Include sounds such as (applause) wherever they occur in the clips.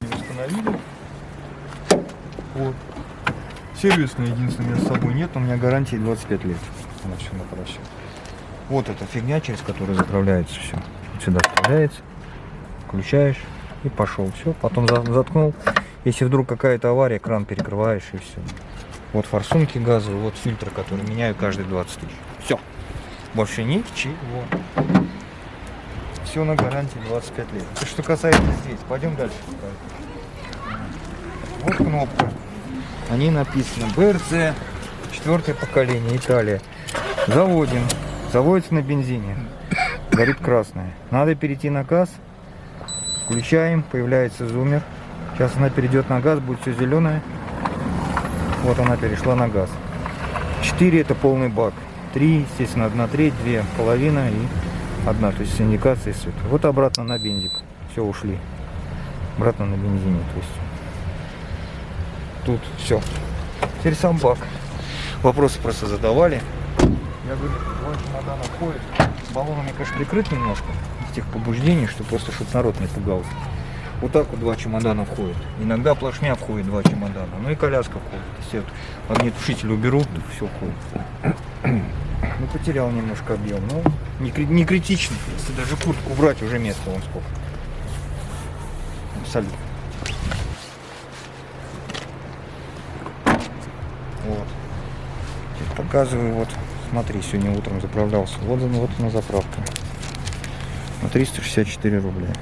Установили. Вот. Сервисный единственный с собой нет, у меня гарантии 25 лет. Она все на просчет. Вот эта фигня, через которую заправляется все. Сюда вставляется, включаешь и пошел. Все, потом заткнул. Если вдруг какая-то авария, кран перекрываешь и все. Вот форсунки газовые, вот фильтр, который меняю каждые 20 тысяч. Все. Больше ничего. Все на гарантии 25 лет. Что касается здесь. Пойдем дальше. Вот кнопка. Они написано БРЦ, четвертое поколение, Италия. Заводим. Заводится на бензине. Горит красное. Надо перейти на газ. Включаем, появляется зумер. Сейчас она перейдет на газ, будет все зеленое. Вот она перешла на газ. 4 это полный бак. 3, естественно, одна треть, две половина и одна, то есть с индикацией света. Вот обратно на бензик. Все, ушли. Обратно на бензине, то есть. Тут все. Теперь сам бак. Вопросы просто задавали. Я говорю, два чемодана входит. Баллон у меня, конечно, прикрыт немножко из тех побуждений, что просто, чтобы народ не пугался. Вот так вот два чемодана входит. Иногда плашмя входит два чемодана. Ну и коляска входит. Если я вот огнетушитель уберу, то все входит. Ну, потерял немножко объем. Ну, не, не критично. Если даже куртку убрать, уже место вон сколько. Абсолютно. Вот. Теперь показываю, вот, смотри, сегодня утром заправлялся. Вот, она- вот она заправка. На 364 рубля.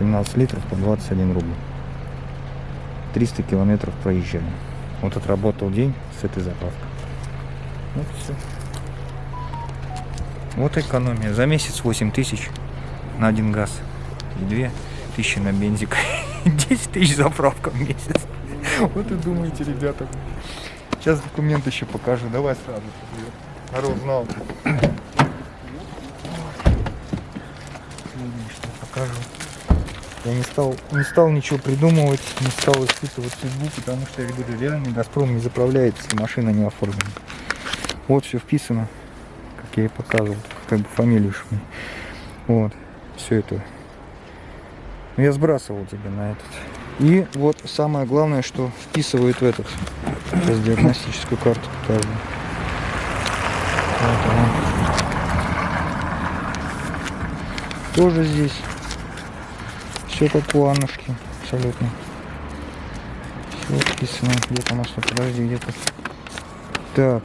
17 литров по 21 рубль. 300 километров проезжаем. Вот отработал день с этой заправкой. Вот все. Вот экономия. За месяц 8 тысяч на один газ. И 2 тысячи на бензик. (laughs) 10 тысяч заправка в месяц. Вот и думаете, ребята. Сейчас документ еще покажу. Давай сразу. Народ знал. Что покажу. Я не стал, не стал ничего придумывать, не стал испытывать судьбу, потому что, я говорю, реально Газпром не заправляет, если машина не оформлена. Вот все вписано, как я и показывал, как бы фамилию шми. Вот, все это. Ну, Я сбрасывал тебе на этот. И вот самое главное, что вписывают в этот. Сейчас диагностическую карту покажу. Вот она. Тоже здесь. Все как у Аннушки, абсолютно. Все вписано. Где-то масло, подожди, где-то. Так,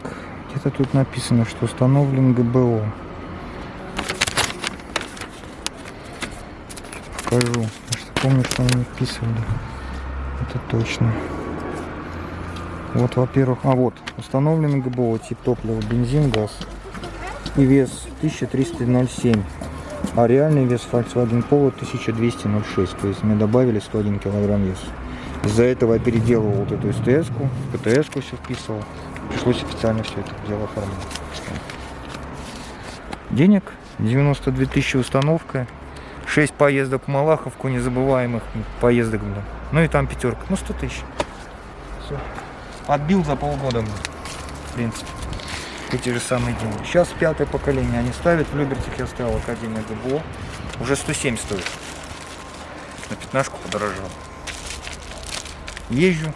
где-то тут написано, что установлен ГБО. Покажу. Я что помню, что они вписывали. Это точно. Вот, во-первых, а вот, установлен ГБО, тип топлива, бензин, газ. И вес 1307. А реальный вес Volkswagen Polo 1206. То есть мне добавили 101 килограмм веса. Из-за этого я переделывал вот эту СТС-ку, ПТС-ку все вписывал. Пришлось официально все это дело оформлять. Денег 92 тысячи установка. 6 поездок в Малаховку, незабываемых поездок, блин. Ну и там пятерка. Ну 100 тысяч. Все. Отбил за полгода, блин. В принципе. Эти же самые деньги. Сейчас пятое поколение они ставят. В Любертик я ставил Академия ГБО. Уже 107 стоит. На пятнашку подорожал. Езжу.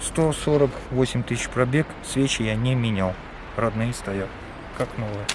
148 тысяч пробег. Свечи я не менял. Родные стоят. Как новые.